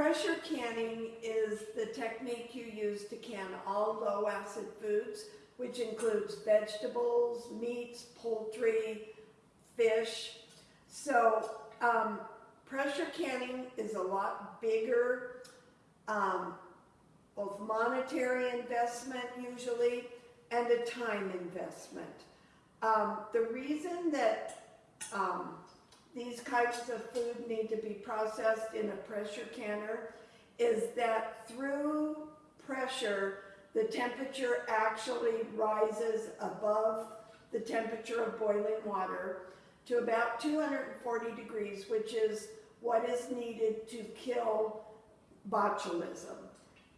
Pressure canning is the technique you use to can all low acid foods, which includes vegetables, meats, poultry, fish. So um, pressure canning is a lot bigger, um, both monetary investment usually, and a time investment. Um, the reason that um, these types of food need to be processed in a pressure canner is that through pressure, the temperature actually rises above the temperature of boiling water to about 240 degrees, which is what is needed to kill botulism.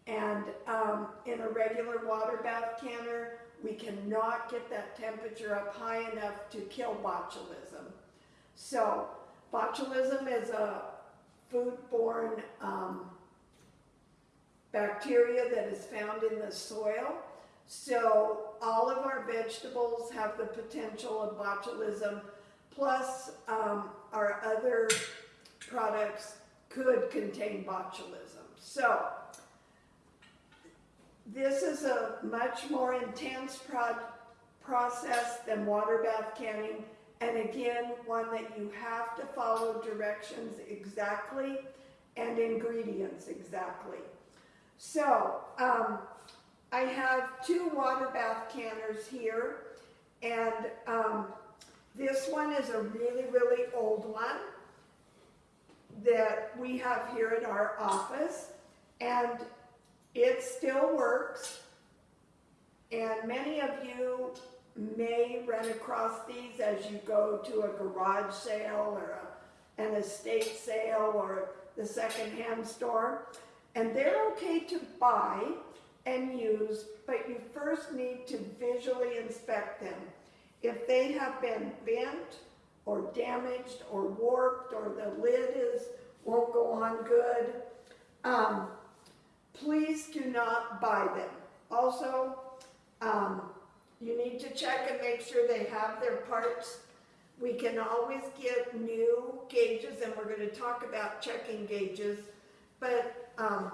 And um, in a regular water bath canner, we cannot get that temperature up high enough to kill botulism. So botulism is a foodborne um, bacteria that is found in the soil. So all of our vegetables have the potential of botulism, plus um, our other products could contain botulism. So this is a much more intense pro process than water bath canning. And again, one that you have to follow directions exactly and ingredients exactly. So, um, I have two water bath canners here, and um, this one is a really, really old one that we have here at our office, and it still works, and many of you may run across these as you go to a garage sale or a, an estate sale or the secondhand store. And they're okay to buy and use, but you first need to visually inspect them. If they have been bent or damaged or warped or the lid is won't go on good, um, please do not buy them. Also, um, you need to check and make sure they have their parts. We can always get new gauges, and we're going to talk about checking gauges, but um,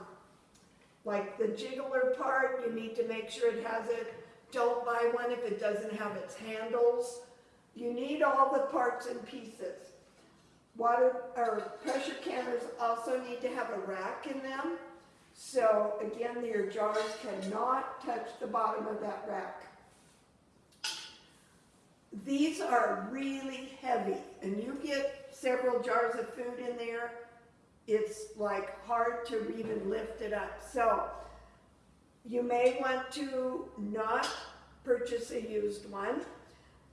like the jiggler part, you need to make sure it has it. Don't buy one if it doesn't have its handles. You need all the parts and pieces. Water or pressure canners also need to have a rack in them. So again, your jars cannot touch the bottom of that rack. These are really heavy, and you get several jars of food in there, it's like hard to even lift it up. So you may want to not purchase a used one,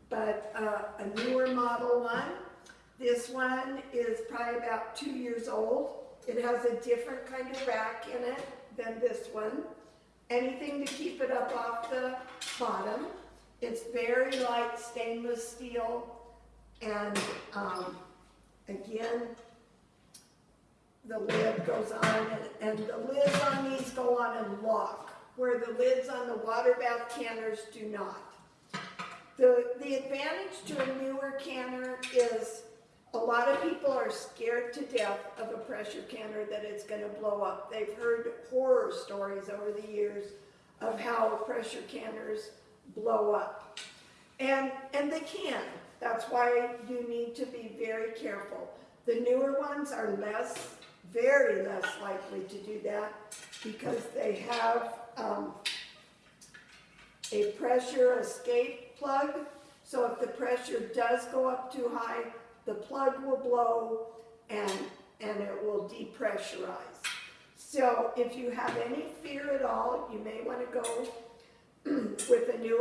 but uh, a newer model one. This one is probably about two years old. It has a different kind of rack in it than this one. Anything to keep it up off the bottom. It's very light stainless steel and um, again the lid goes on and, and the lids on these go on and lock where the lids on the water bath canners do not. The, the advantage to a newer canner is a lot of people are scared to death of a pressure canner that it's going to blow up. They've heard horror stories over the years of how pressure canners blow up. And, and they can. That's why you need to be very careful. The newer ones are less, very less likely to do that because they have um, a pressure escape plug. So if the pressure does go up too high, the plug will blow and, and it will depressurize. So if you have any fear at all, you may want to go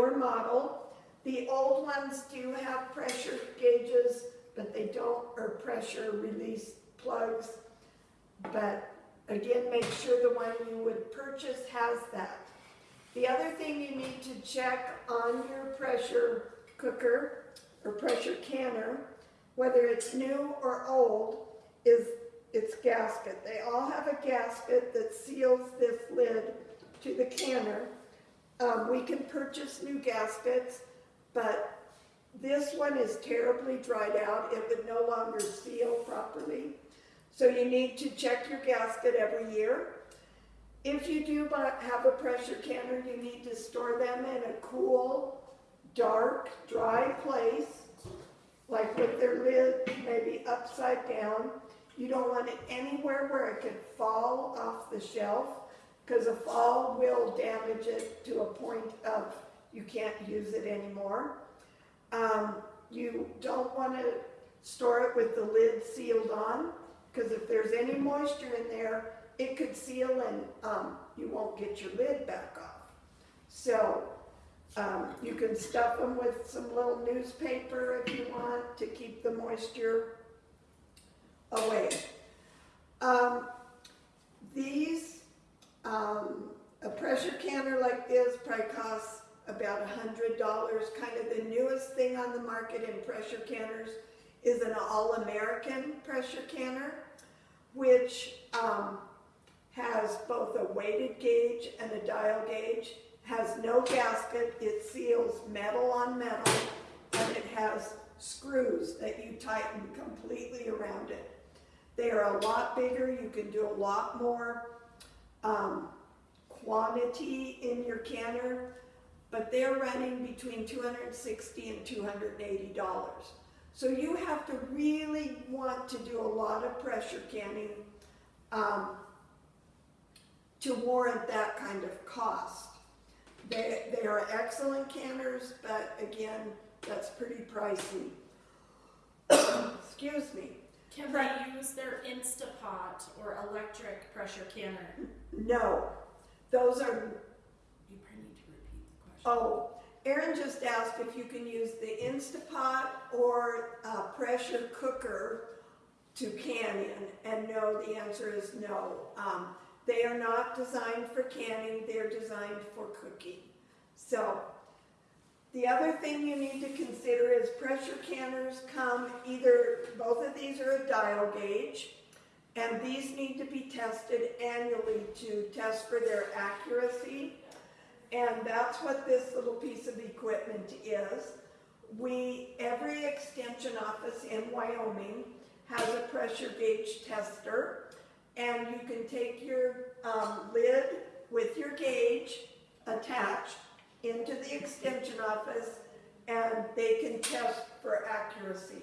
newer model. The old ones do have pressure gauges, but they don't, or pressure release plugs. But again, make sure the one you would purchase has that. The other thing you need to check on your pressure cooker or pressure canner, whether it's new or old, is its gasket. They all have a gasket that seals this lid to the canner. Um, we can purchase new gaskets, but this one is terribly dried out. It would no longer seal properly. So you need to check your gasket every year. If you do have a pressure canner, you need to store them in a cool, dark, dry place, like with their lid maybe upside down. You don't want it anywhere where it could fall off the shelf, because a fall will damage it to a point of you can't use it anymore. Um, you don't want to store it with the lid sealed on, because if there's any moisture in there, it could seal and um, you won't get your lid back off. So um, you can stuff them with some little newspaper if you want to keep the moisture away. Um, these, um, a pressure canner like this probably costs about a hundred dollars. Kind of the newest thing on the market in pressure canners is an all-American pressure canner, which um, has both a weighted gauge and a dial gauge, has no gasket, it seals metal on metal, and it has screws that you tighten completely around it. They are a lot bigger, you can do a lot more um, quantity in your canner, but they're running between 260 and 280 dollars. So you have to really want to do a lot of pressure canning um, to warrant that kind of cost. They, they are excellent canners, but again, that's pretty pricey. Excuse me. Can they use their Instapot or electric pressure canner? No, those are, You probably need to repeat the question. oh, Erin just asked if you can use the Instapot or uh, pressure cooker to can in, and no, the answer is no. Um, they are not designed for canning, they're designed for cooking. So, the other thing you need to consider is pressure canners come either, both of these are a dial gauge, and these need to be tested annually to test for their accuracy. And that's what this little piece of equipment is. We, every extension office in Wyoming has a pressure gauge tester. And you can take your um, lid with your gauge attached into the extension office and they can test for accuracy.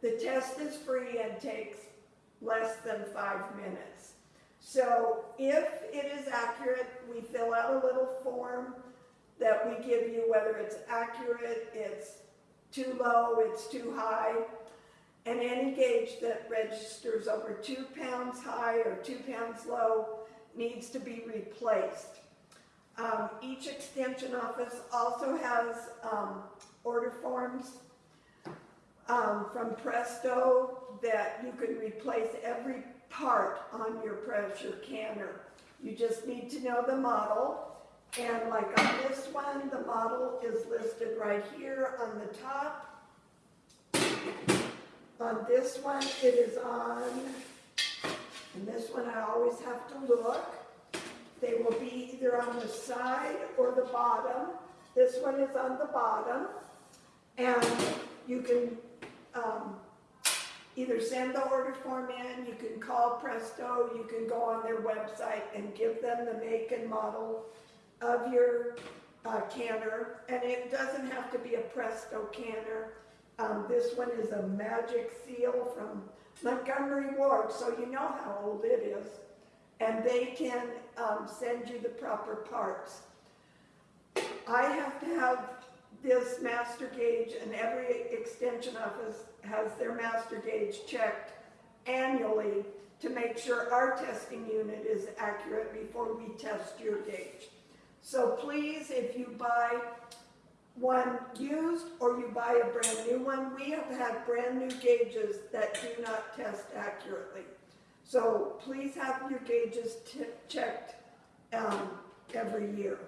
The test is free and takes less than five minutes. So if it is accurate, we fill out a little form that we give you, whether it's accurate, it's too low, it's too high, and any gauge that registers over two pounds high or two pounds low needs to be replaced. Um, each extension office also has um, order forms um, from Presto that you can replace every part on your pressure canner. You just need to know the model. And like on this one, the model is listed right here on the top. On this one, it is on, and this one I always have to look. They will be either on the side or the bottom. This one is on the bottom. And you can um, either send the order form in, you can call Presto, you can go on their website and give them the make and model of your uh, canner. And it doesn't have to be a Presto canner. Um, this one is a Magic Seal from Montgomery Ward, so you know how old it is. And they can um, send you the proper parts. I have to have this master gauge, and every extension office has their master gauge checked annually to make sure our testing unit is accurate before we test your gauge. So please, if you buy one used or you buy a brand new one, we have had brand new gauges that do not test accurately. So please have your gauges checked um, every year.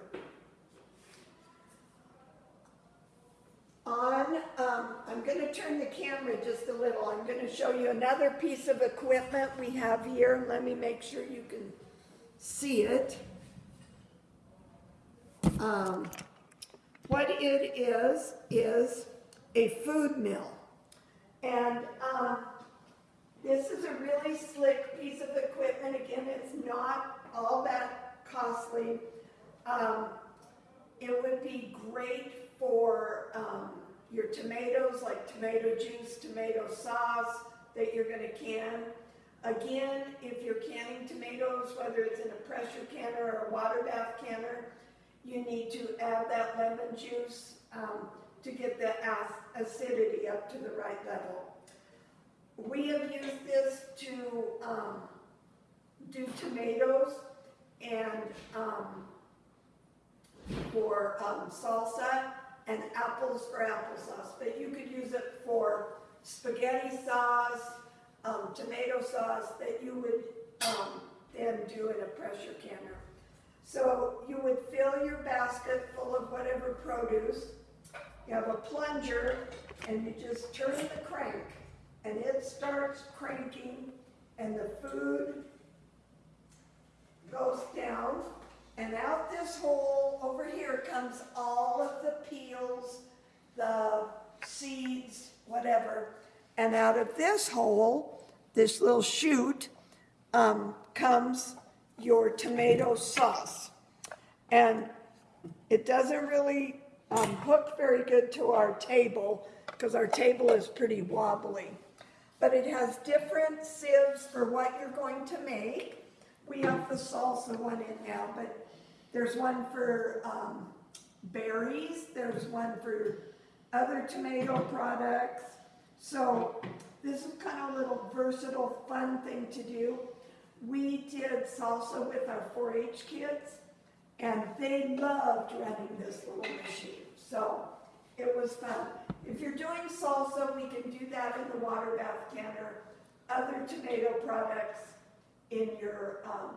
On, um, I'm going to turn the camera just a little. I'm going to show you another piece of equipment we have here. Let me make sure you can see it. Um, what it is, is a food mill. And um, this is a really slick piece of equipment. Again, it's not all that costly. Um, it would be great for, um, your tomatoes, like tomato juice, tomato sauce that you're gonna can. Again, if you're canning tomatoes, whether it's in a pressure canner or a water bath canner, you need to add that lemon juice, um, to get the acidity up to the right level. We have used this to, um, do tomatoes and, um, for, um, salsa and apples for applesauce, but you could use it for spaghetti sauce, um, tomato sauce that you would, um, then do in a pressure canner. So you would fill your basket full of whatever produce. You have a plunger and you just turn the crank and it starts cranking and the food goes down and out this hole over here comes all of the peels, the seeds, whatever. And out of this hole, this little chute, um, comes your tomato sauce. And it doesn't really um, hook very good to our table because our table is pretty wobbly. But it has different sieves for what you're going to make. We have the salsa one in now, but there's one for um, berries, there's one for other tomato products. So this is kind of a little versatile, fun thing to do. We did salsa with our 4-H kids, and they loved running this little machine. So it was fun. If you're doing salsa, we can do that in the water bath canner. Other tomato products in your um,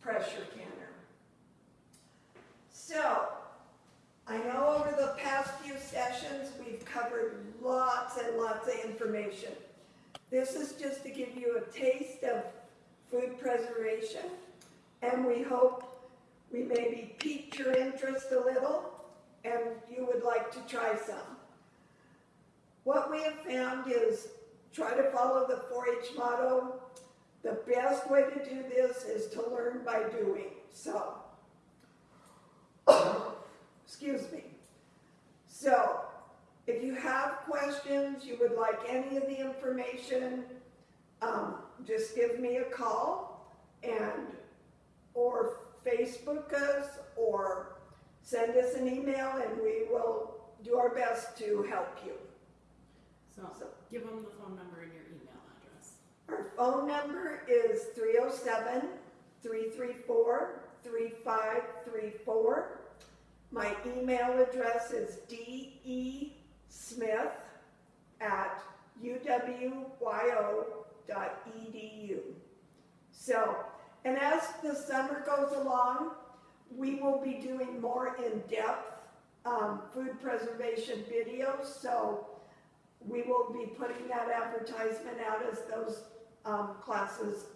pressure canner. So, I know over the past few sessions, we've covered lots and lots of information. This is just to give you a taste of food preservation, and we hope we maybe piqued your interest a little, and you would like to try some. What we have found is try to follow the 4-H motto. The best way to do this is to learn by doing. So, excuse me. So, if you have questions, you would like any of the information, um, just give me a call and, or Facebook us, or send us an email and we will do our best to help you. So give them the phone number and your email address. Our phone number is 307 334 3534. My email address is desmith at uwyo.edu. So, and as the summer goes along, we will be doing more in-depth um, food preservation videos. So, we will be putting that advertisement out as those um, classes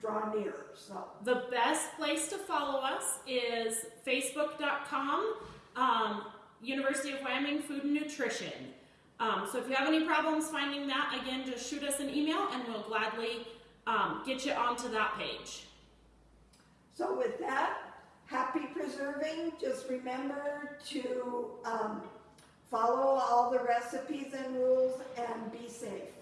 draw near, so. The best place to follow us is facebook.com, um, University of Wyoming Food and Nutrition. Um, so if you have any problems finding that, again, just shoot us an email and we'll gladly um, get you onto that page. So with that, happy preserving, just remember to um, follow all the recipes and rules and be safe.